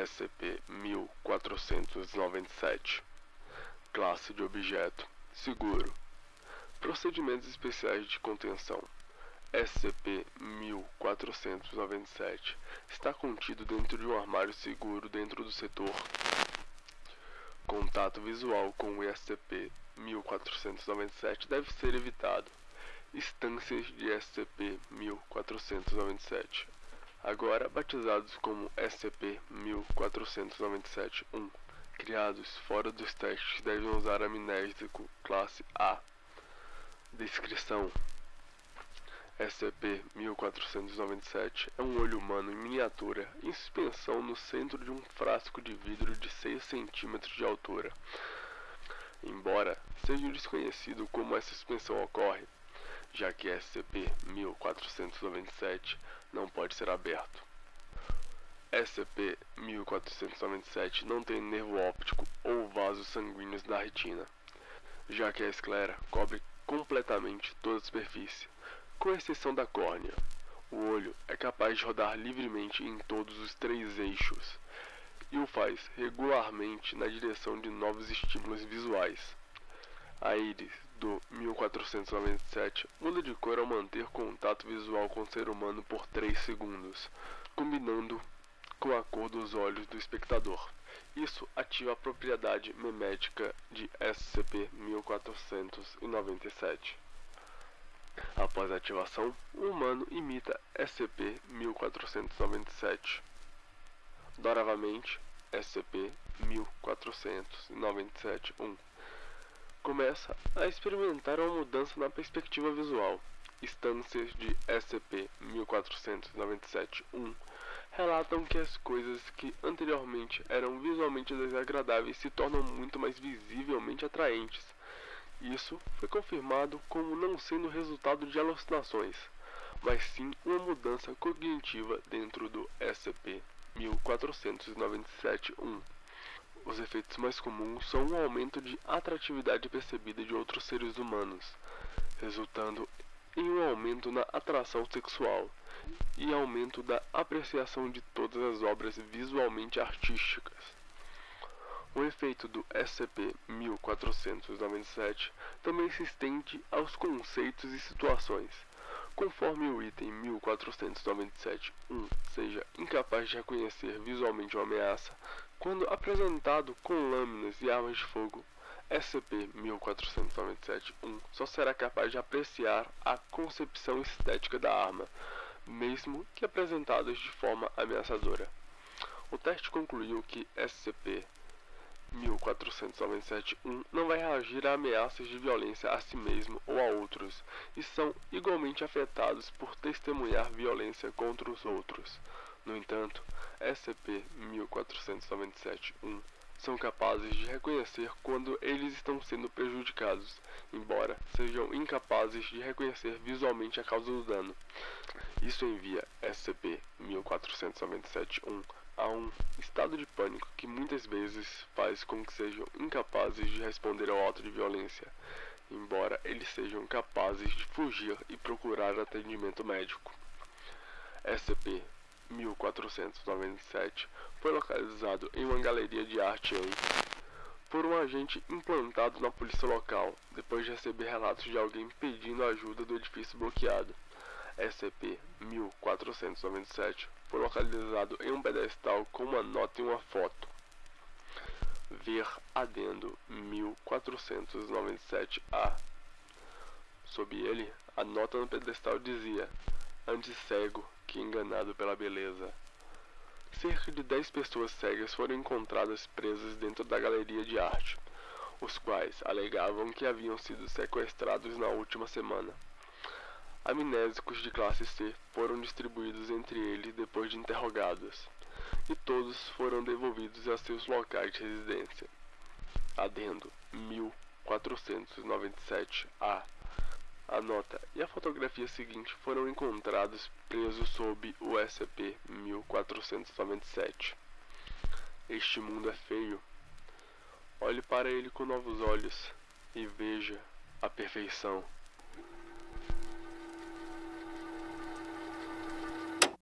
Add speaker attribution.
Speaker 1: SCP-1497 Classe de objeto Seguro. Procedimentos especiais de contenção. SCP-1497 está contido dentro de um armário seguro dentro do setor. Contato visual com o SCP-1497 deve ser evitado. Instâncias de SCP-1497 agora batizados como SCP-1497-1, criados fora dos testes devem usar amnésico classe A. Descrição SCP-1497 é um olho humano em miniatura em suspensão no centro de um frasco de vidro de 6 cm de altura. Embora seja desconhecido como essa suspensão ocorre, já que SCP-1497 não pode ser aberto. SCP-1497 não tem nervo óptico ou vasos sanguíneos na retina, já que a esclera cobre completamente toda a superfície, com exceção da córnea. O olho é capaz de rodar livremente em todos os três eixos e o faz regularmente na direção de novos estímulos visuais. A íris do 1497 muda de cor ao manter contato visual com o ser humano por 3 segundos, combinando com a cor dos olhos do espectador. Isso ativa a propriedade memética de SCP-1497. Após a ativação, o humano imita SCP-1497. Doravamente, SCP-1497-1 começa a experimentar uma mudança na perspectiva visual. Instâncias de SCP-1497-1 relatam que as coisas que anteriormente eram visualmente desagradáveis se tornam muito mais visivelmente atraentes. Isso foi confirmado como não sendo resultado de alucinações, mas sim uma mudança cognitiva dentro do SCP-1497-1. Os efeitos mais comuns são um aumento de atratividade percebida de outros seres humanos, resultando em um aumento na atração sexual e aumento da apreciação de todas as obras visualmente artísticas. O efeito do SCP-1497 também se estende aos conceitos e situações. Conforme o item 1497-1 seja incapaz de reconhecer visualmente uma ameaça, quando apresentado com lâminas e armas de fogo, SCP-1497-1 só será capaz de apreciar a concepção estética da arma, mesmo que apresentadas de forma ameaçadora. O teste concluiu que SCP 1497-1 não vai reagir a ameaças de violência a si mesmo ou a outros, e são igualmente afetados por testemunhar violência contra os outros. No entanto, SCP-1497-1 são capazes de reconhecer quando eles estão sendo prejudicados, embora sejam incapazes de reconhecer visualmente a causa do dano. Isso envia SCP-1497-1 a um estado de pânico que muitas vezes faz com que sejam incapazes de responder ao ato de violência, embora eles sejam capazes de fugir e procurar atendimento médico. SCP 1497 foi localizado em uma galeria de arte em por um agente implantado na polícia local, depois de receber relatos de alguém pedindo ajuda do edifício bloqueado. SCP-1497 foi localizado em um pedestal com uma nota e uma foto. Ver adendo 1497-A. Sob ele, a nota no pedestal dizia: Antes cego que enganado pela beleza. Cerca de 10 pessoas cegas foram encontradas presas dentro da galeria de arte, os quais alegavam que haviam sido sequestrados na última semana. Amnésicos de classe C foram distribuídos entre eles depois de interrogados, e todos foram devolvidos a seus locais de residência. Adendo 1497-A. A nota e a fotografia seguinte foram encontrados presos sob o SCP-1497. Este mundo é feio. Olhe para ele com novos olhos e veja a perfeição.